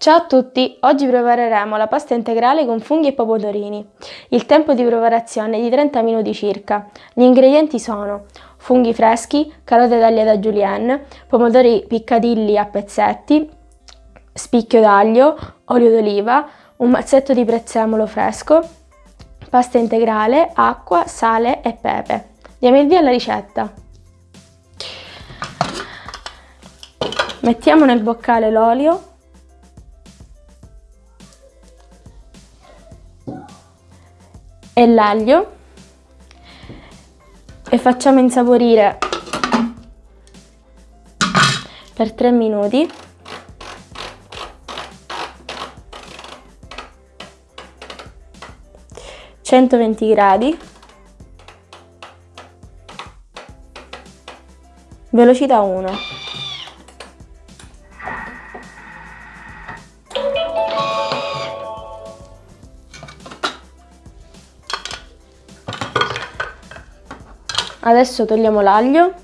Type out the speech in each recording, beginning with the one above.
Ciao a tutti, oggi prepareremo la pasta integrale con funghi e pomodorini. Il tempo di preparazione è di 30 minuti circa. Gli ingredienti sono funghi freschi, carote tagliate julienne, pomodori piccadilli a pezzetti, spicchio d'aglio, olio d'oliva, un mazzetto di prezzemolo fresco, pasta integrale, acqua, sale e pepe. Diamo il via alla ricetta. Mettiamo nel boccale l'olio e l'aglio e facciamo insaporire per 3 minuti. centoventi gradi. Velocità 1 Adesso togliamo l'aglio.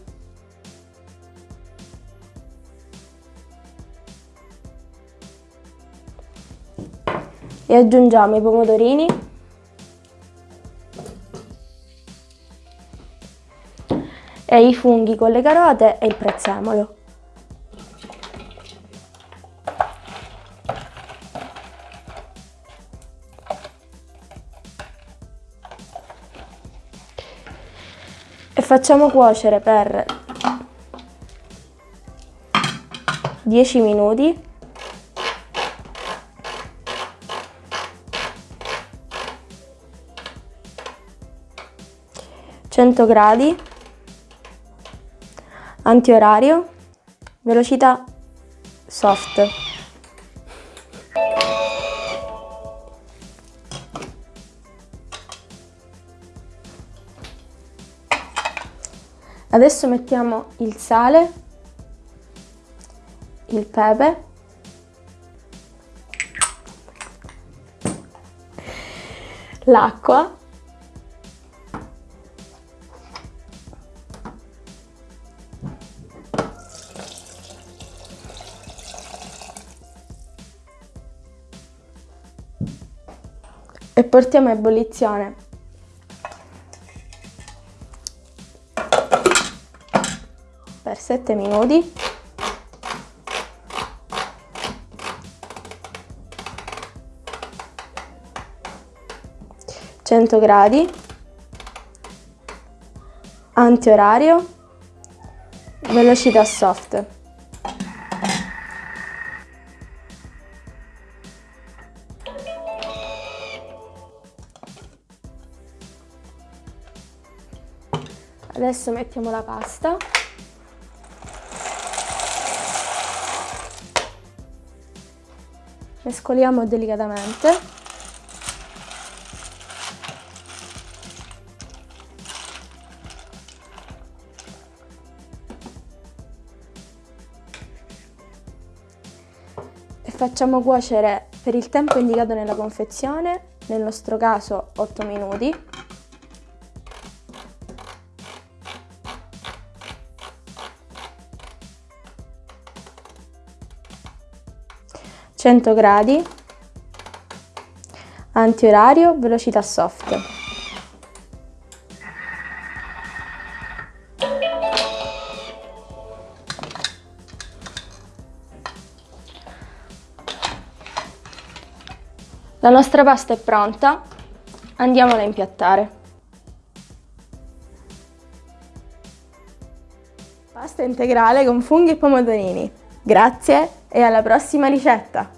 E aggiungiamo i pomodorini. E i funghi con le carote e il prezzemolo. Facciamo cuocere per 10 minuti. Cento gradi. Antiorario. Velocità soft Adesso mettiamo il sale, il pepe, l'acqua. E portiamo a ebollizione per 7 minuti. Cento gradi. Antiorario. Velocità soft. Adesso mettiamo la pasta mescoliamo delicatamente. E facciamo cuocere per il tempo indicato nella confezione nel nostro caso 8 minuti 100 gradi, antiorario, velocità soft. La nostra pasta è pronta, andiamola a impiattare. Pasta integrale con funghi e pomodorini. Grazie e alla prossima ricetta!